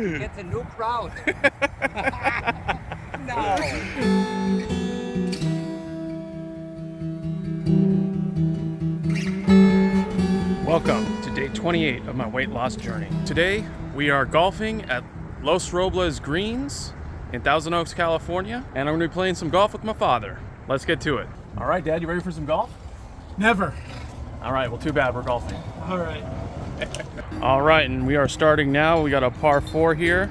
It's a new crowd. no. Welcome to day 28 of my weight loss journey. Today we are golfing at Los Robles Greens in Thousand Oaks, California, and I'm gonna be playing some golf with my father. Let's get to it. All right, Dad, you ready for some golf? Never. All right, well, too bad we're golfing. All right. All right, and we are starting now. We got a par four here.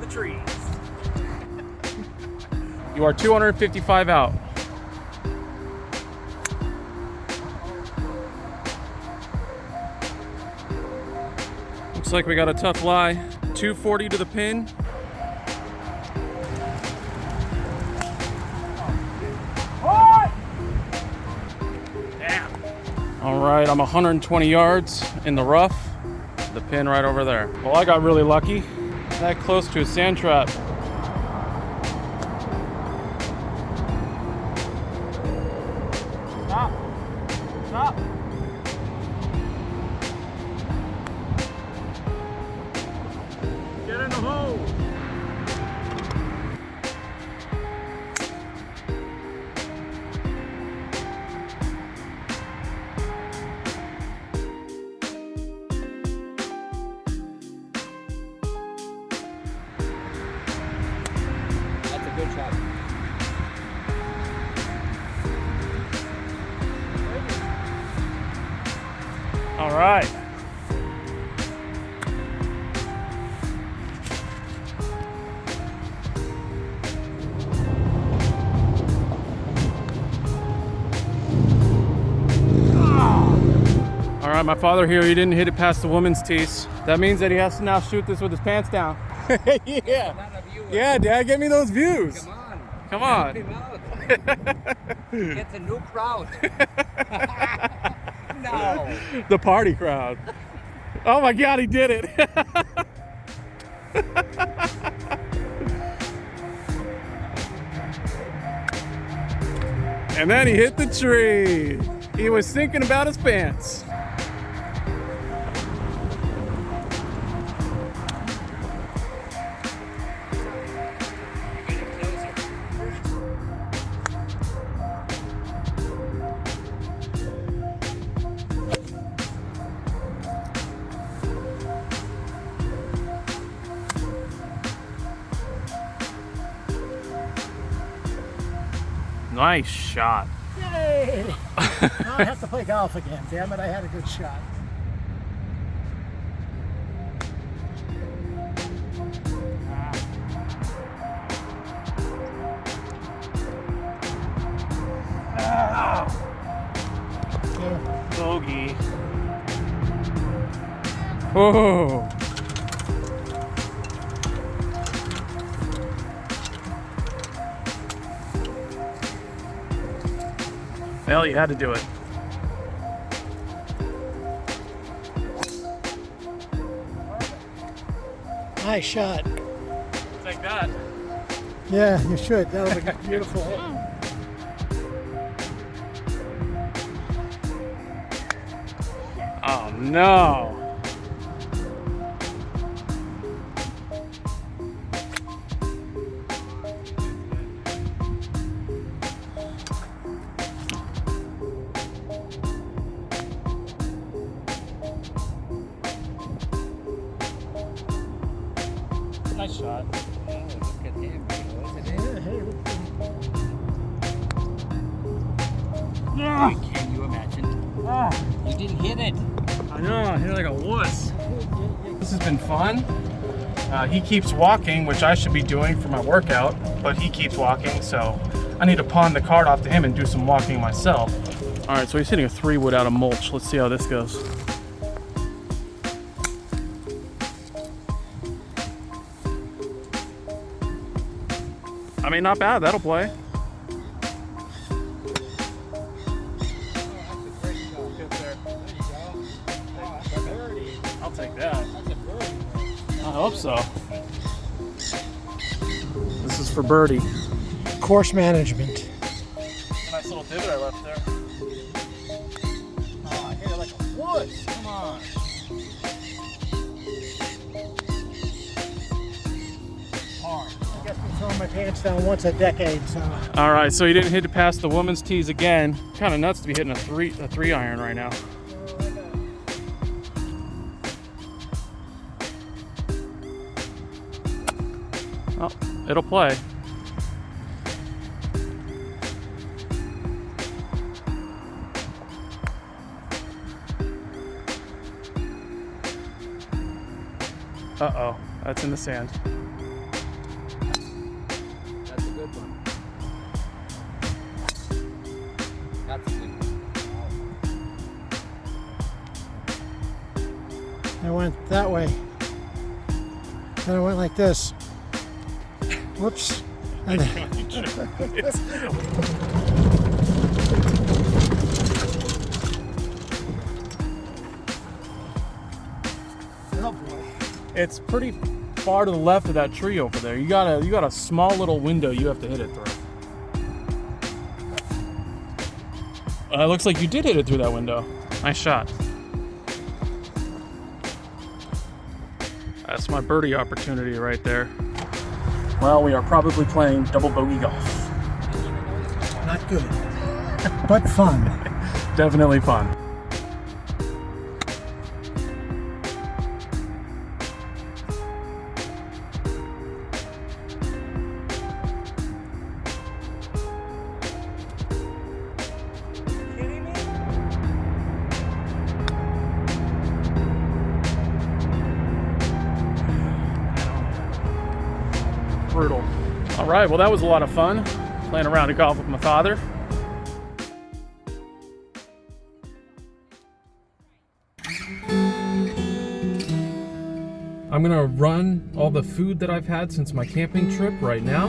The trees. You are 255 out. Looks like we got a tough lie. 240 to the pin. All right, I'm 120 yards in the rough. The pin right over there. Well, I got really lucky. That close to a sand trap. Right. All right, my father here, he didn't hit it past the woman's tees. That means that he has to now shoot this with his pants down. yeah. None of you. Yeah, Dad, get me those views. Come on. Come on. Help him out. It's a new crowd. no. the party crowd. Oh my God, he did it. and then he hit the tree. He was thinking about his pants. Nice shot. Yay! now I have to play golf again. Damn it, I had a good shot. Yeah. Bogey. Oh. oh. Well, you had to do it. Nice shot. Take that. Yeah, you should. That was a beautiful hole. Oh no. Can you imagine? ah, You didn't hit it. I know, I feel like a wuss. This has been fun. Uh, he keeps walking, which I should be doing for my workout, but he keeps walking, so I need to pawn the card off to him and do some walking myself. All right, so he's hitting a three wood out of mulch. Let's see how this goes. I mean, not bad. That'll play. Take that. I hope so. This is for birdie. course management. Nice little divot I left there. Oh, I hit it like a wood. Come on. Hard. I guess I'm throwing my pants down once a decade, so. All right, so he didn't hit it past the woman's tees again. Kind of nuts to be hitting a three a three iron right now. Oh, it'll play. Uh-oh, that's in the sand. That's a good one. That's a good one. I went that way. Then I went like this. Whoops. And oh boy. It's pretty far to the left of that tree over there. You got a you got a small little window you have to hit it through. Uh, it looks like you did hit it through that window. Nice shot. That's my birdie opportunity right there. Well, we are probably playing double bogey golf. Not good. But fun. Definitely fun. Brutal. All right, well, that was a lot of fun playing around at golf with my father. I'm gonna run all the food that I've had since my camping trip right now.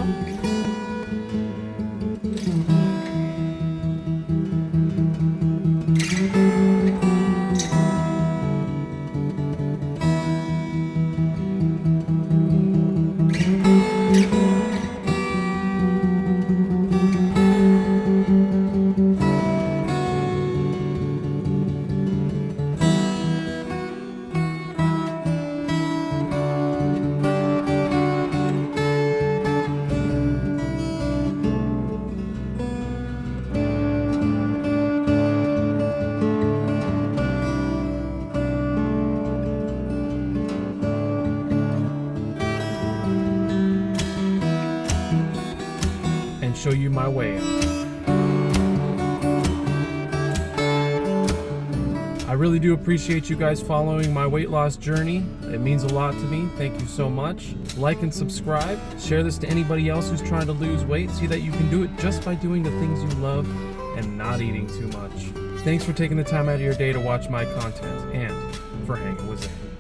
And show you my way. I really do appreciate you guys following my weight loss journey. It means a lot to me. Thank you so much. Like and subscribe. Share this to anybody else who's trying to lose weight. See that you can do it just by doing the things you love and not eating too much. Thanks for taking the time out of your day to watch my content and for hanging with Zane.